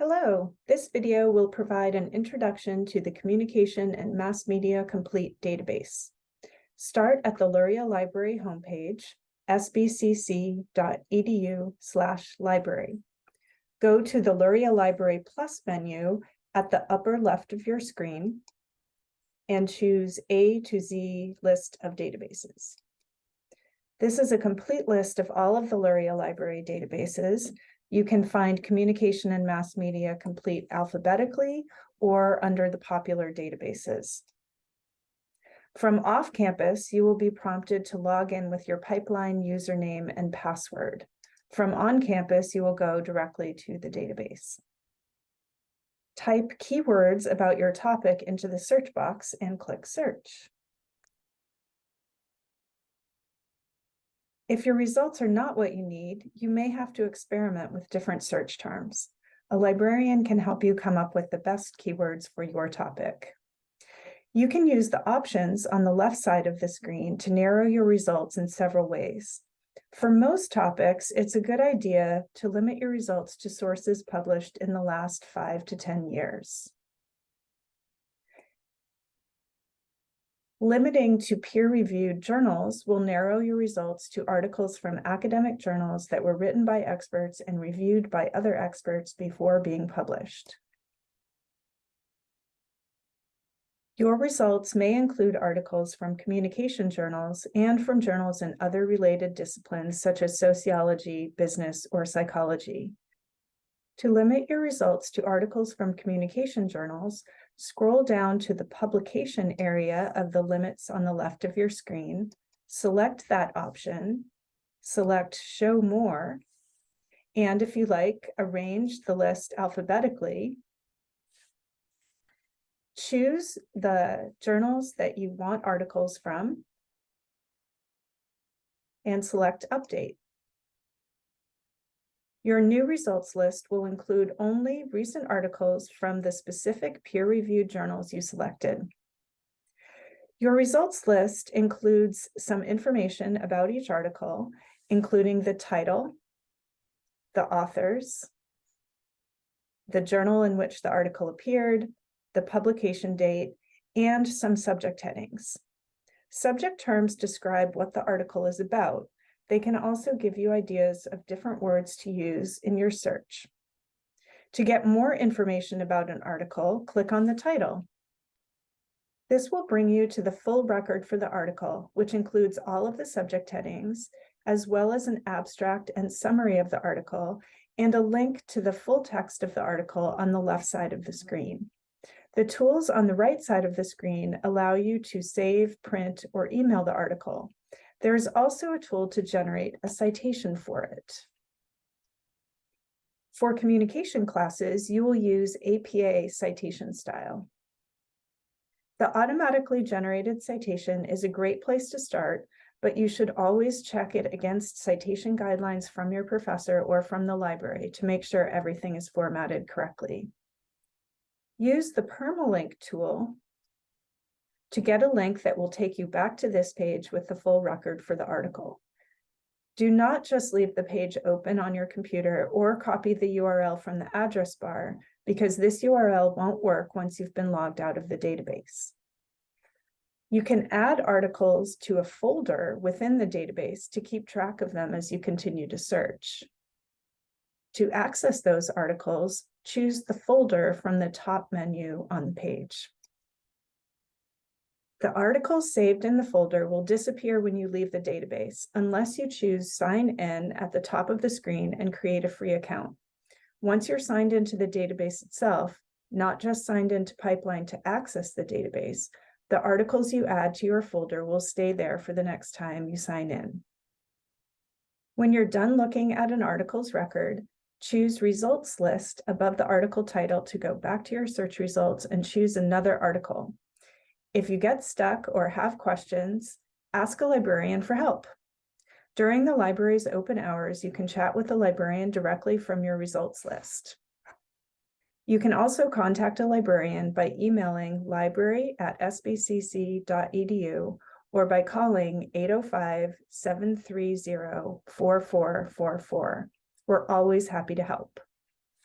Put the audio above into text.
Hello, this video will provide an introduction to the Communication and Mass Media Complete database. Start at the Luria Library homepage, sbcc.edu slash library. Go to the Luria Library Plus menu at the upper left of your screen and choose A to Z list of databases. This is a complete list of all of the Luria Library databases you can find communication and mass media complete alphabetically or under the popular databases. From off campus, you will be prompted to log in with your pipeline username and password. From on campus, you will go directly to the database. Type keywords about your topic into the search box and click search. If your results are not what you need, you may have to experiment with different search terms. A librarian can help you come up with the best keywords for your topic. You can use the options on the left side of the screen to narrow your results in several ways. For most topics, it's a good idea to limit your results to sources published in the last five to 10 years. Limiting to peer-reviewed journals will narrow your results to articles from academic journals that were written by experts and reviewed by other experts before being published. Your results may include articles from communication journals and from journals in other related disciplines such as sociology, business, or psychology. To limit your results to articles from communication journals, Scroll down to the publication area of the limits on the left of your screen, select that option, select show more, and if you like, arrange the list alphabetically. Choose the journals that you want articles from and select update. Your new results list will include only recent articles from the specific peer-reviewed journals you selected. Your results list includes some information about each article, including the title, the authors, the journal in which the article appeared, the publication date, and some subject headings. Subject terms describe what the article is about, they can also give you ideas of different words to use in your search. To get more information about an article, click on the title. This will bring you to the full record for the article, which includes all of the subject headings, as well as an abstract and summary of the article, and a link to the full text of the article on the left side of the screen. The tools on the right side of the screen allow you to save, print, or email the article. There is also a tool to generate a citation for it. For communication classes, you will use APA citation style. The automatically generated citation is a great place to start, but you should always check it against citation guidelines from your professor or from the library to make sure everything is formatted correctly. Use the permalink tool to get a link that will take you back to this page with the full record for the article. Do not just leave the page open on your computer or copy the URL from the address bar because this URL won't work once you've been logged out of the database. You can add articles to a folder within the database to keep track of them as you continue to search. To access those articles, choose the folder from the top menu on the page. The articles saved in the folder will disappear when you leave the database unless you choose sign in at the top of the screen and create a free account. Once you're signed into the database itself, not just signed into Pipeline to access the database, the articles you add to your folder will stay there for the next time you sign in. When you're done looking at an article's record, choose Results List above the article title to go back to your search results and choose another article. If you get stuck or have questions, ask a librarian for help. During the library's open hours, you can chat with the librarian directly from your results list. You can also contact a librarian by emailing library at sbcc.edu or by calling 805-730-4444. We're always happy to help.